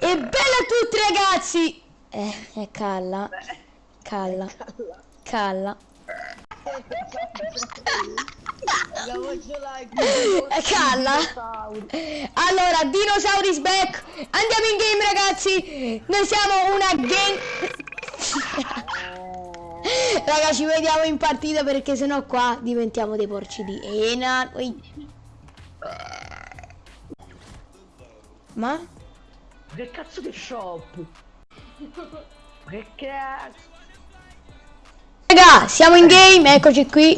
E bella a tutti ragazzi! Eh, eh, calla. Calla. Calla. Like. Eh, calla. Allora, Dinosauris back. Andiamo in game ragazzi. Noi siamo una gang... Raga, ci vediamo in partita perché sennò qua diventiamo dei porci di Ena. Ma? Che cazzo di shop? Che cazzo? Raga, siamo in game, eccoci qui.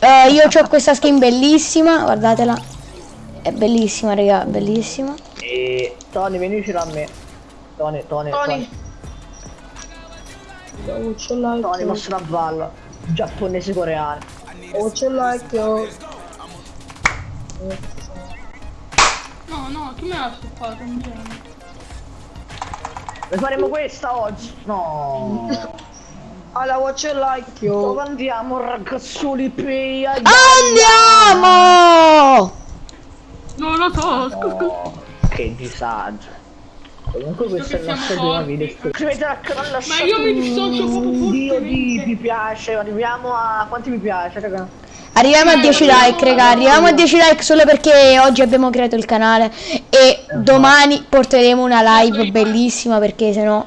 Eh, io ho questa skin bellissima, guardatela. È bellissima, raga, bellissima. E Tony, vieni vicino a me. Tony, Tony, Tony. Tony. Like. Tony, mossa una balla. Giapponese coreano. Voce like. yo. No, no, chi me l'ha stoppato? Non viene. Ne faremo questa oggi? No. Alla voce like. Dove andiamo ragazzoli pei? Andiamo! Non lo so, scusa. Oh, che disagio. Comunque questo è il nostro primo video. forti. Iscrivetevi al canale Ma io mi dissocio proprio un dio di fortemente. mi piace. Arriviamo a quanti mi piace, raga? Arriviamo a 10 like, raga, arriviamo a 10 like solo perché oggi abbiamo creato il canale e domani porteremo una live bellissima perché sennò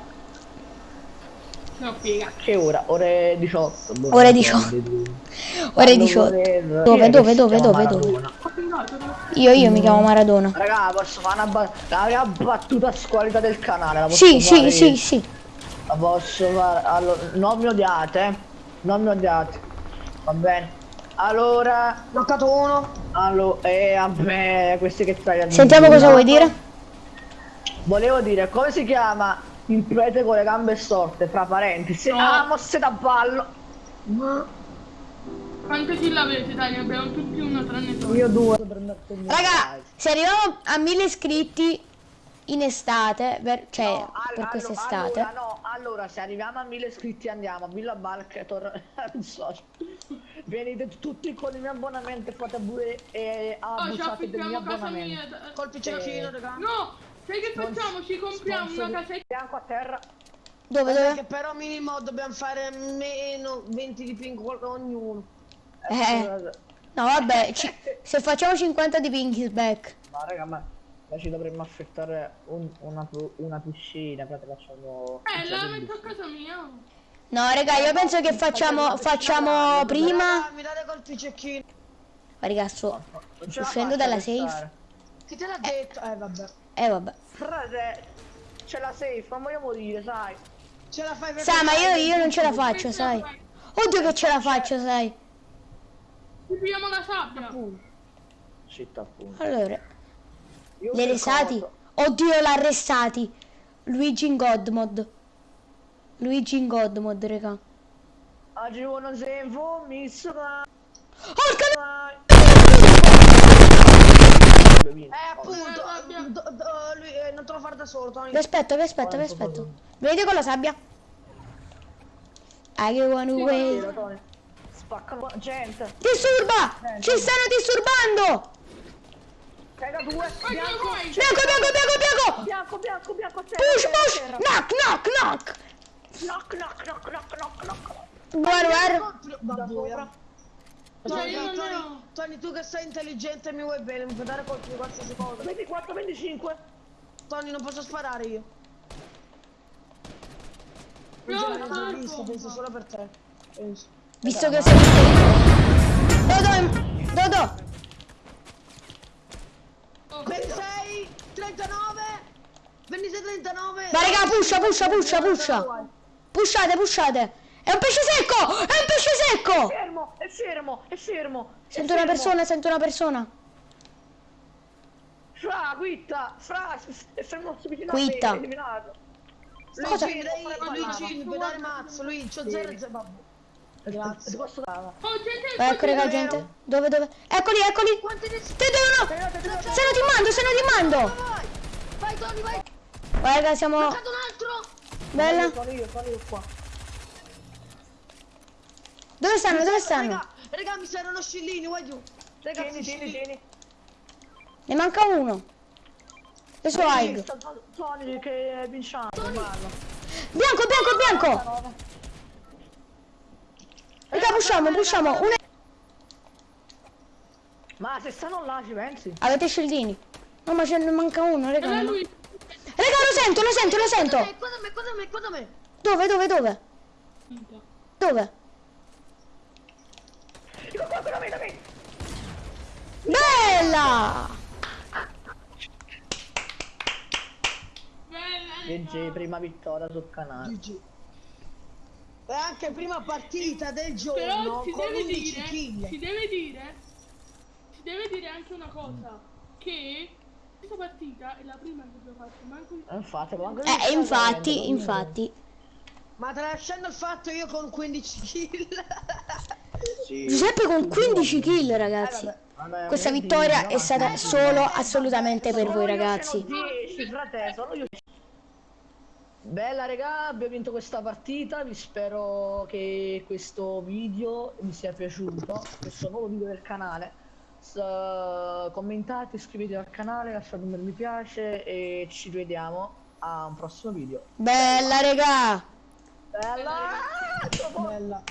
No. Che ora? Ore 18. boh, Ore non 18. ricordo. ore Quando 18. vorrei- Dove, dove, dove, dove, dove? Io, io mi chiamo Maradona. Raga, posso fare una prima battuta squalita del canale. Sì, sì, fare sì, sì. La posso fare. Allora, non mi odiate, eh. Non mi odiate. Va bene. Allora. Bloccato uno. Allora, eh, vabbè, questi che stai a dire. Sentiamo cosa vuoi dire. Volevo dire, come si chiama il prete con le gambe storte, fra parentesi? No. Ah, mosse da ballo. Quante kill avete, dai? Ne abbiamo tutti una tranne tu. Io due. Raga, se arriviamo a 1000 iscritti in estate, per- cioè No, per quest'estate, Allora, no, allora se arriviamo a 1000 iscritti andiamo a Villa Barketor. non so. Venite tutti con il mio abbonamento e fate pure e Oh, ci abusate del mio affittiamo casa abbonamento. mia. da- Colpi cecchino, raga. No, sai che facciamo? Ci compriamo una casetta. Bianco a terra. dove dove? che però minimo dobbiamo fare meno 20 di ping ognuno. Eh, no vabbè, ci- se facciamo 50 di Pinky's back. Ma raga, ma ma ci dovremmo affittare un- una, una piscina, poi te facciamo... Eh, la metto a casa mia. No, raga, io penso che facciamo, facciamo prima. Mi date colpi cecchino. Ma raga, sto uscendo dalla safe. Chi te l'ha detto? Eh vabbè. Eh vabbè. Frate, c'è la safe, non voglio morire, sai. Ce la fai per Sai, ma io, io non ce la faccio, sai. Oddio che ce la faccio, sai. Ci pigliamo la sabbia. Città appunto. Allora, Io le per resati. coso- Oddio, l'ha arrestati. Luigi in God mod. Luigi in God mod, raga. Oggi uno se mi sarà... Porca Eh appunto, Eh, do- do- lui eh, non te lo fare da solo, Tony. Vi aspetto, vi aspetto, vi aspetto. Venite con la sabbia. I get one away. Spaccano gente. Disturba! Ci stanno disturbando! Due. Vai, vai, vai. Bianco, bianco, bianco, bianco! Bianco, bianco, bianco terra. Push, push! Knock, knock, knock! Knock, knock, knock, knock, knock, knock. Guarda, guarda. Da sopra. Tony, io non ne Tony. Tony, tu che sei intelligente e mi vuoi bene, mi puoi dare colpi di qualsiasi cosa. 24, 25. Tony, non posso sparare io. No, Non l'ho no, visto, no. penso solo per te. Penso. Visto che sei Dodo, Dodo! 26, 39, 26, 39. Ma raga, pusha, pusha, pusha, pusha! Pushate, pushate! È un pesce secco! È un pesce secco! Fermo, è fermo, è fermo. è Sento una fermo. persona, sento una persona. Fra, quitta, fra, è fermo su vicino Quitta. a me, è eliminato. Cosa? Luigi, dai, Luigi, dare mazzo, Luigi, c'ho 0 0. Vabbè. Ti Grazie. posso? Oh, gente, Ecco raga, gente. Dove, dove? Eccoli, eccoli! Quanti ne Te devono! Stanno timando, stanno timando! Vai, vai Tony, vai. Vai raga, siamo... Bloccato un altro. Bella. Sono io, sono io qua. Dove stanno, dove stanno? Raga, raga, mi servono scillini, guarda giù. Tieni, Ragazzi, tieni, scillini. tieni. Ne manca uno. Aig. Sta Tony che vinciamo. Bianco, bianco, bianco! Raga, pushiamo, pushiamo. Una... Ma se stanno là ci pensi? Avete scildini? No, ma ce ne manca uno, raga. Era no. lui. Raga, lo sento, lo sento, lo sento. Eh, Guarda me, guarda me, guarda me. Dove, dove, dove? Dove? Bella! Bella. GG, prima vittoria sul canale. GG. E anche prima partita del Però giorno si con deve 11 dire, kill. si deve dire, si deve dire anche una cosa, che questa partita è la prima che abbiamo fatto, manco Eh, Infatti, ma anche Eh, infatti, infatti. Ma tralasciando il fatto io con 15 kill. Giuseppe con 15 kill, ragazzi. Questa vittoria è stata solo assolutamente per voi, ragazzi. 10, frate, solo io. Bella regà, abbiamo vinto questa partita, vi spero che questo video vi sia piaciuto, questo nuovo video del canale. S- commentate, iscrivetevi al canale, lasciate un bel mi piace e ci vediamo a un prossimo video. Bella, regà! Bella! Bella.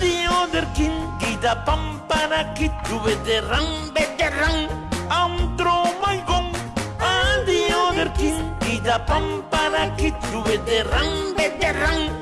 The other king, gita pampana kitu veteran, veteran, I'm pam para que chuve de ram, de.